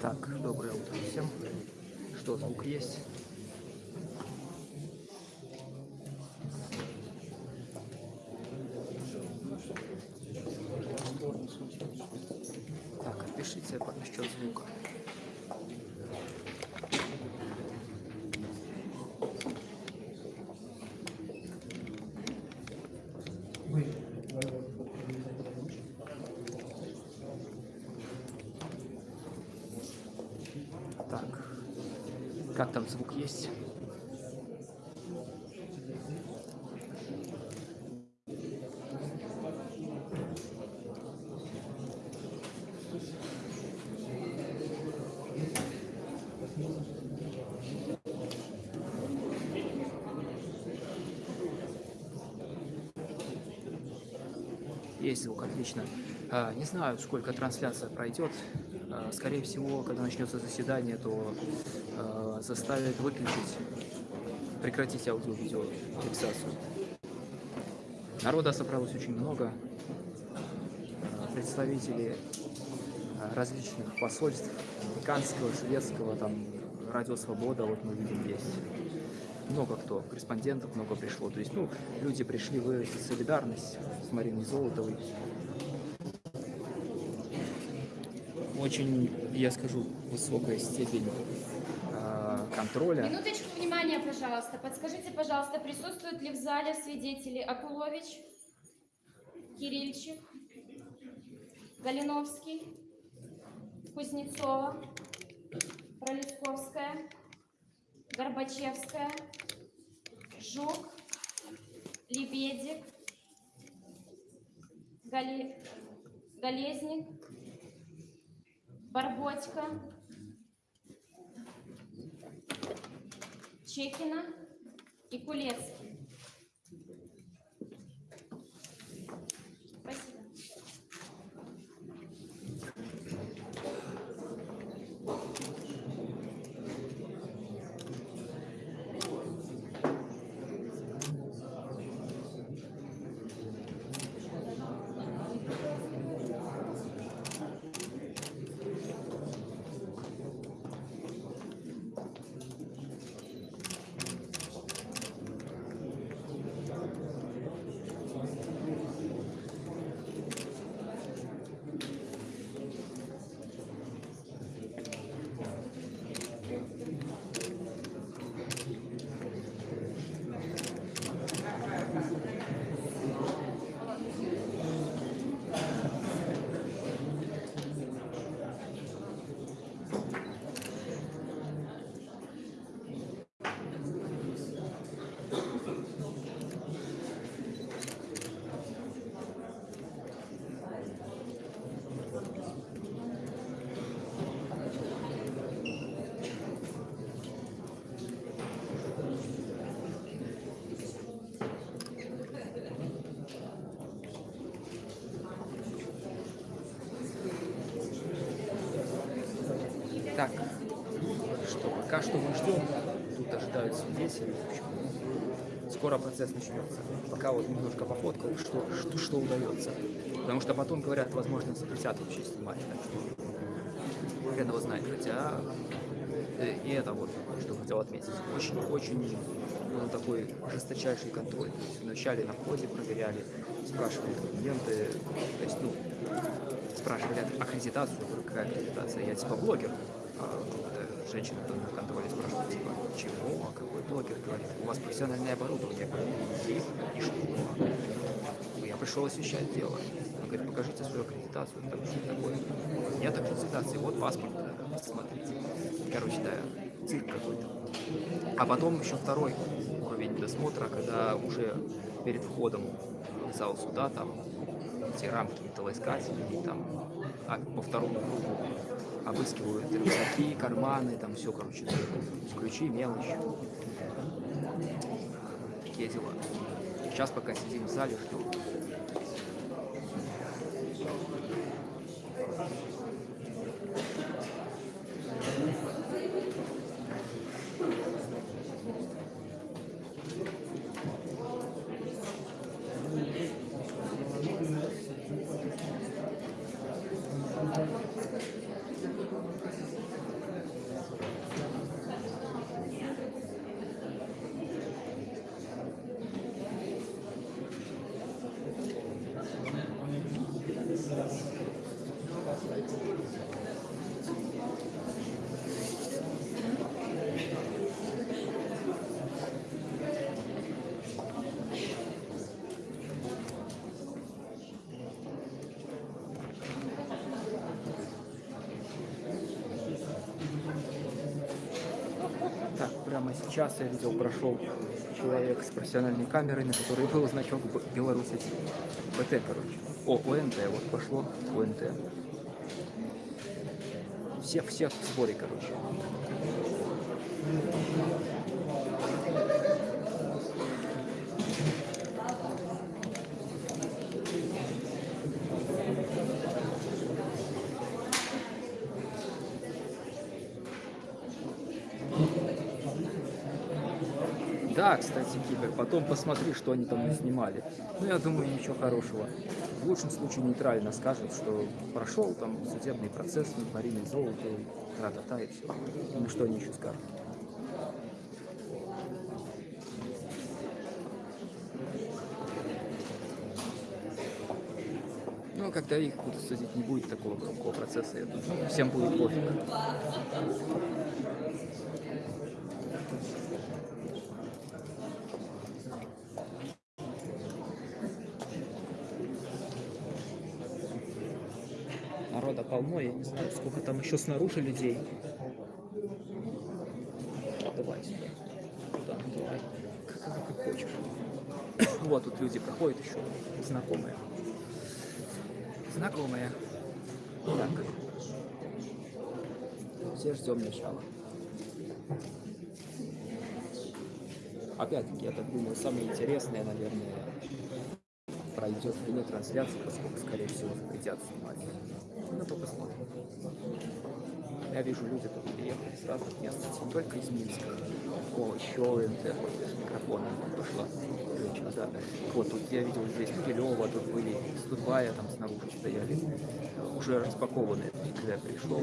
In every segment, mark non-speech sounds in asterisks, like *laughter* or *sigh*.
Так, доброе утро всем. Что, звук есть? Так, пишите насчет звука. Так, как там звук есть? Есть звук, отлично. А, не знаю, сколько трансляция пройдет. А, скорее всего, когда начнется заседание, то а, заставят выключить, прекратить аудио-видео. Народа собралось очень много. А, представители а, различных посольств, американского, шведского, там, Радио Свобода, вот мы видим, есть много кто, корреспондентов много пришло. То есть, ну, люди пришли выразить солидарность с Мариной Золотовой. Очень, я скажу, высокая степень э, контроля. Минуточку внимания, пожалуйста. Подскажите, пожалуйста, присутствуют ли в зале свидетели Акулович, Кирильчик, Галиновский, Кузнецова, Пролесковская, Горбачевская, Жук, Лебедик, Гали... Голезник, Барботько, Чекина и Кулецкий. Спасибо. Так, что пока что мы ждем. Тут общем. Скоро процесс начнется. Пока вот немножко пофоткал, что, что, что удается. Потому что потом, говорят, возможно, запретят вообще снимать. Так что хрен его знает. Хотя э, и это вот, что хотел отметить. Очень-очень был такой жесточайший контроль. То есть вначале на входе проверяли, спрашивали документы. То есть, ну, спрашивали аккредитацию, какая аккредитация? Я типа блогер. А эта женщина там на контроле спрашивает, типа, чего, а какой блогер? Говорит, у вас профессиональное оборудование. И что? Я пришел освещать дело. Он говорит, покажите свою аккредитацию. Так, что такое? Нет аккредитации, вот паспорт, смотрите. Короче, да, цирк какой-то. А потом еще второй уровень досмотра, когда уже перед входом в зал суда там эти рамки металлоискателей, там а по второму кругу обыскивают рюкзаки, карманы, там все, короче, ключи, мелочь. Дела. Сейчас пока сидим в зале, ждем. Час я видел, прошел человек с профессиональной камерой, на которой был значок Б- Беларусь БТ, короче. О, ОНТ, вот пошло ОНТ. Всех, всех в сборе, короче. Да, кстати, Кибер, потом посмотри, что они там снимали. Ну, я думаю, ничего хорошего. В лучшем случае нейтрально скажут, что прошел там судебный процесс, не парили золото, тра-та-та и все. Ну, что они еще скажут? Ну, когда их будут судить, не будет такого громкого процесса, я думаю. Всем будет пофиг. Народа полно, я не знаю, сколько там еще снаружи людей. Давай сюда. Туда, давай. Как, как- хочешь. Вот тут люди проходят еще, знакомые. Знакомые. Так. Все ждем начала. Опять-таки, я так думаю, самое интересное, наверное, пройдет вне трансляции, поскольку, скорее всего, запретят снимать. Ну, то посмотрим. Я вижу, люди тут приехали с разных мест, не только из Минска. О, еще ОНТ с микрофоном пошла. Женщина, да. Вот тут я видел здесь Килева, тут были из Дубая, там снаружи стояли. Уже распакованные, когда я пришел.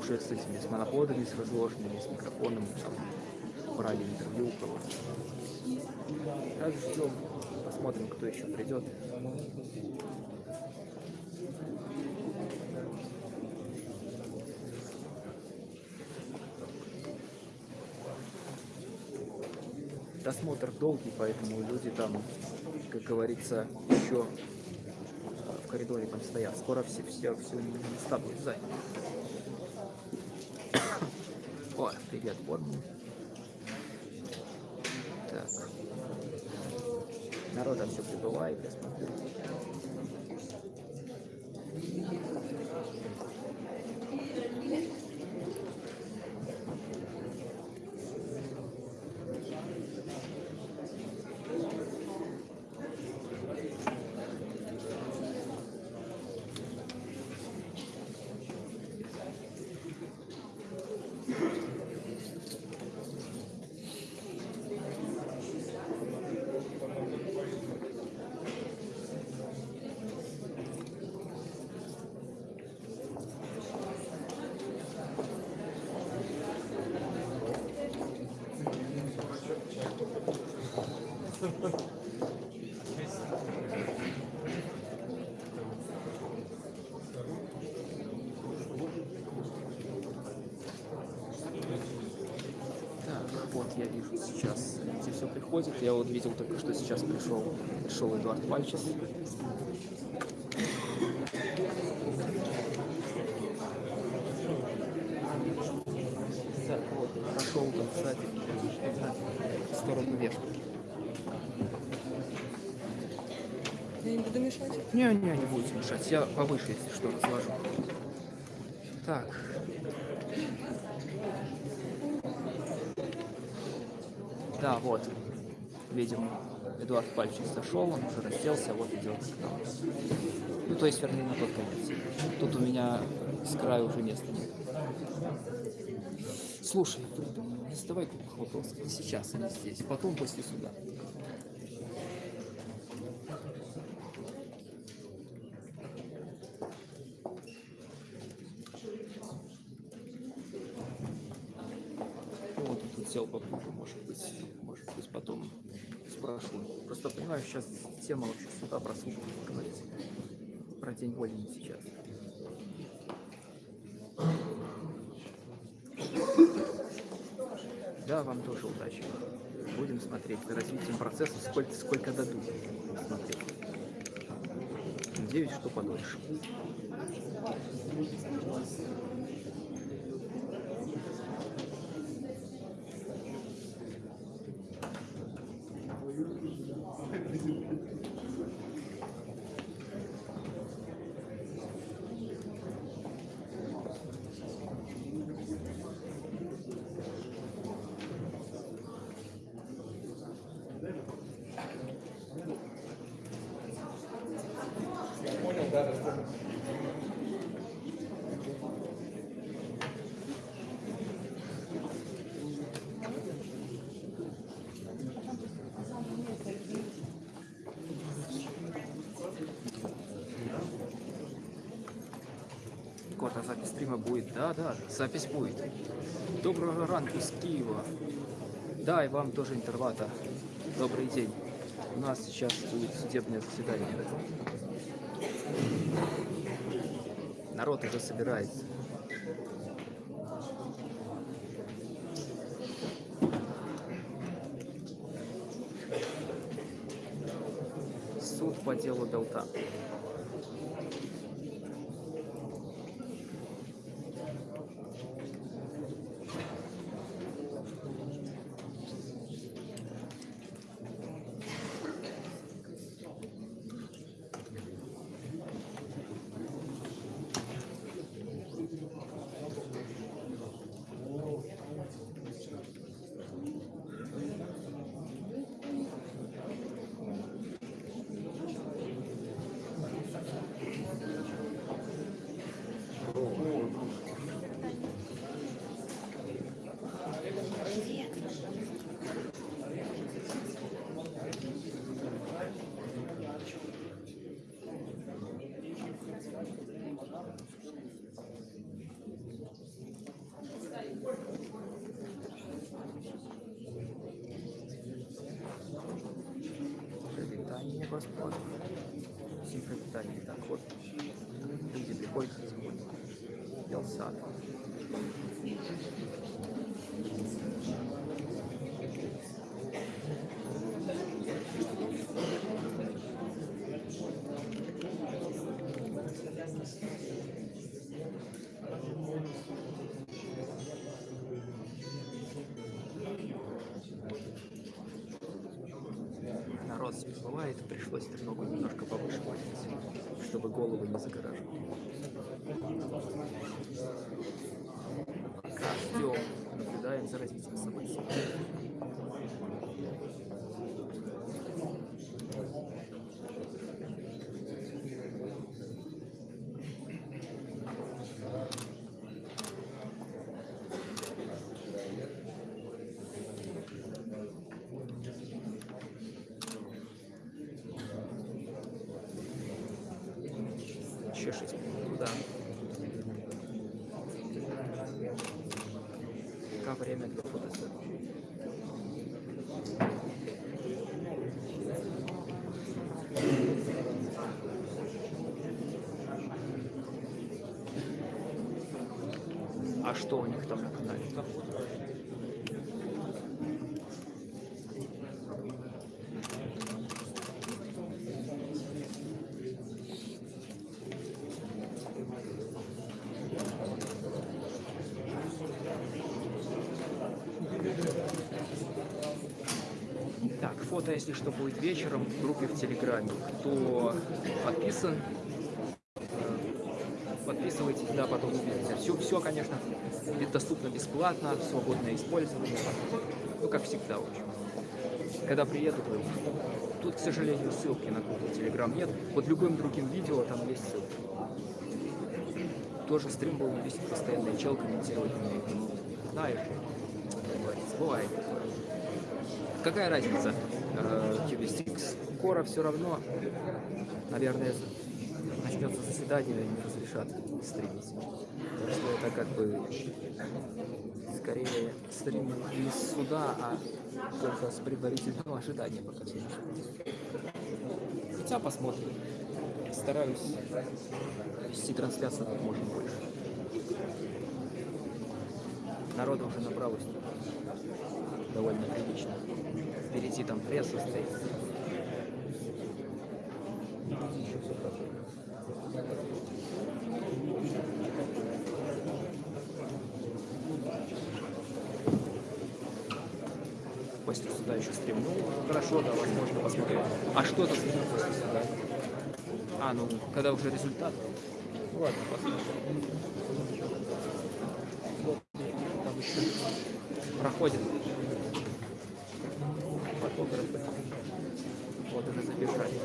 Уже с этими, с моноподами, с разложенными, с микрофоном, там брали интервью у кого-то. Так, ждем, посмотрим, кто еще придет. Досмотр долгий, поэтому люди там, как говорится, еще в коридоре там стоят. Скоро все, все, все места будут заняты. *coughs* О, привет, Борн. Так. Народа все прибывает, я смотрю. Так, вот я вижу сейчас, где все приходит. Я вот видел только что сейчас пришел, пришел Эдуард Пальчес. Так, вот, прошел там, кстати, в сторону вешки. Я не буду мешать. Не, не, не будет мешать. Я повыше, если что, разложу. Так. Да, вот. Видим, Эдуард Пальчик зашел, он уже расселся, вот идет к нам. Ну, то есть, вернее, на тот конец. Тут у меня с края уже места нет. Слушай, не задавай глупых вопросов. Сейчас они здесь, потом после суда. Ну, Вот тут сел попозже, может быть, может быть, потом спрошу. Просто понимаю, сейчас тема вообще сюда про суд будет говорить. Про день вольный сейчас. Да, вам тоже удачи. Будем смотреть за развитием процесса, сколько, сколько дадут. Смотреть. Надеюсь, что подольше. Кота, запись стрима будет? Да, да, запись будет. Доброго ранку из Киева. Да, и вам тоже интервата. Добрый день. У нас сейчас будет судебное заседание. Народ уже собирается. Суд по делу Белта. Привітання, господи Всім привітання. Так, от люди приходять сьогодні. Ялсад. Народ всплывает, пришлось треногу немножко повыше поднять, чтобы головы не загораживали. Пока ждем, наблюдаем за развитием событий. Еще 6 минут, да. Пока время для фотосъемки. А что у них там на канале? Так, фото, если что, будет вечером в группе в Телеграме. Кто подписан, подписывайтесь, да, потом увидите. Все, все, конечно, доступно бесплатно, свободное использование. Ну, как всегда, в общем. Когда приеду, то тут, к сожалению, ссылки на группу Телеграм нет. Под любым другим видео там есть ссылка. Тоже стрим был вести постоянно, чел комментировать умеет. Ну, знаешь, бывает. Какая разница? Э, Cubistix. Кора все равно, наверное, начнется заседание и не разрешат стримить. Так что это как бы скорее стрим не из суда, а только с предварительного ожидания пока все. Хотя посмотрим. Стараюсь вести трансляцию как можно больше. Народу уже набралось довольно прилично. Впереди там пресса стоит. Еще всё хорошо. Суда еще стрим. Ну, хорошо, да, возможно, посмотреть. А что то стрим после суда? А, ну, когда уже результат. Ладно, посмотрим. Там еще проходит фотографы. Вот уже забежали.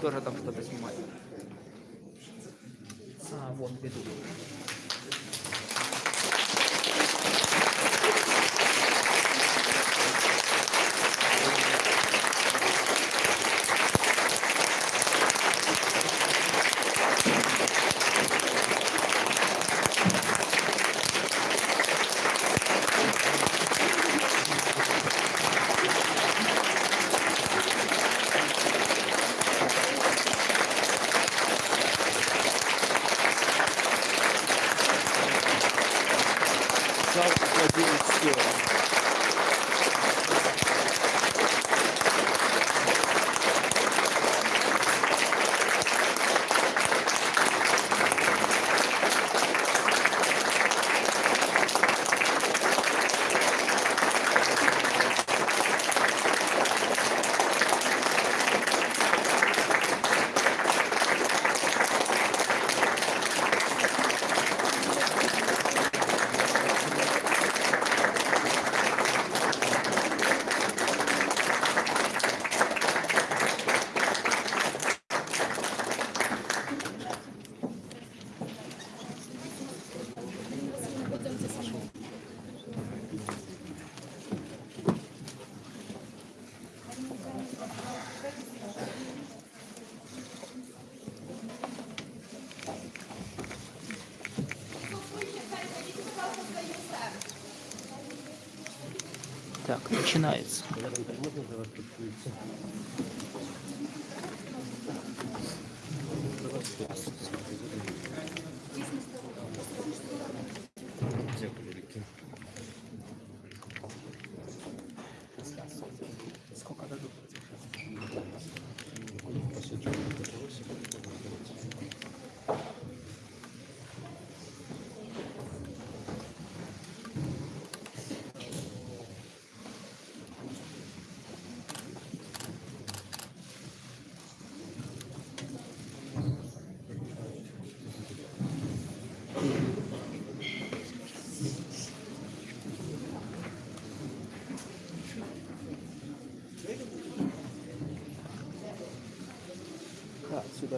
Тоже там что-то снимают. А, вон ведут. Так, начинается. Сколько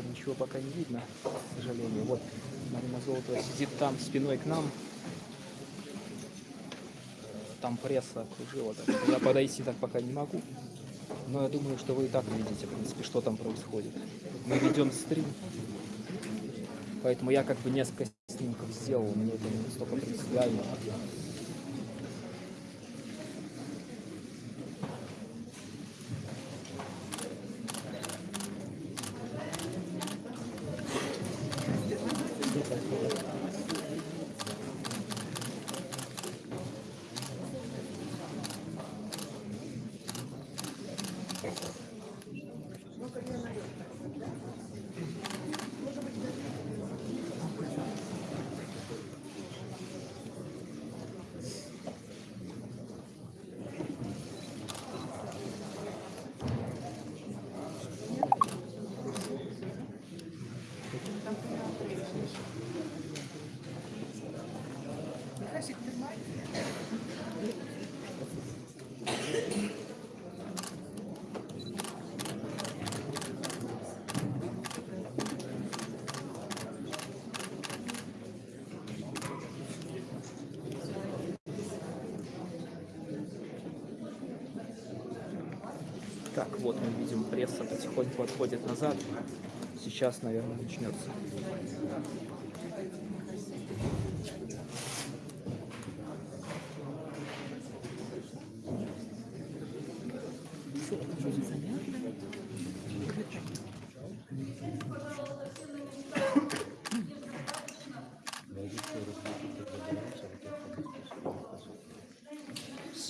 ничего пока не видно, к сожалению. Вот Марина Золотова сидит там спиной к нам. Там пресса окружила. Так я подойти так пока не могу. Но я думаю, что вы и так видите, в принципе, что там происходит. Мы ведем стрим. Поэтому я как бы несколько снимков сделал, мне это не настолько принципиально. Так, вот мы видим, пресса потихоньку отходит назад. Сейчас, наверное, начнется.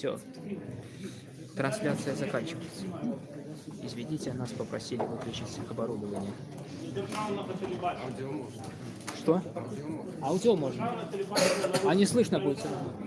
Все. Трансляция заканчивается. Извините, нас попросили выключить оборудование. Что? Аудио можно. А не слышно будет. всё равно.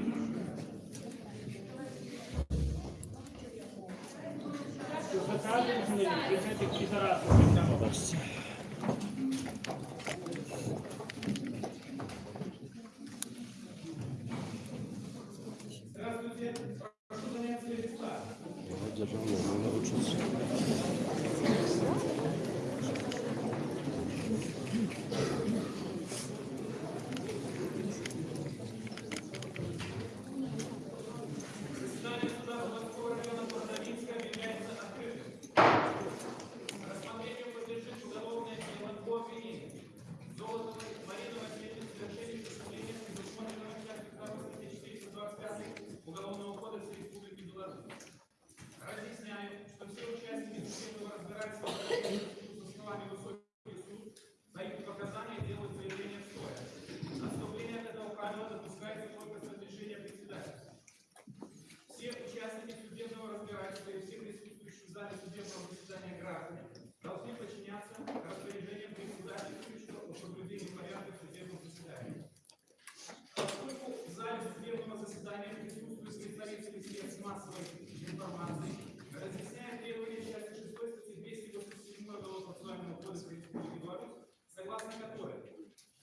согласно которой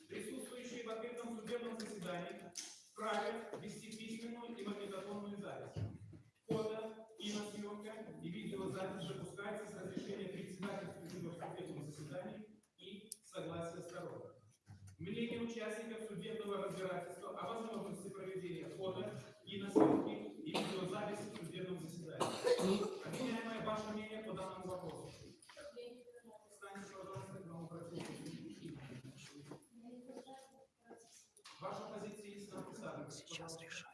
присутствующие в открытом судебном заседании вправе вести письменную и магнитофонную запись. Фото, киносъемка и видеозапись запускается с разрешения председателя судебного заседания и согласия сторон. Мнение участников судебного разбирательства о возможности проведения фото, киносъемки и видеозаписи в судебном заседании. Обвиняемое ваше мнение по данному Сейчас Защитник,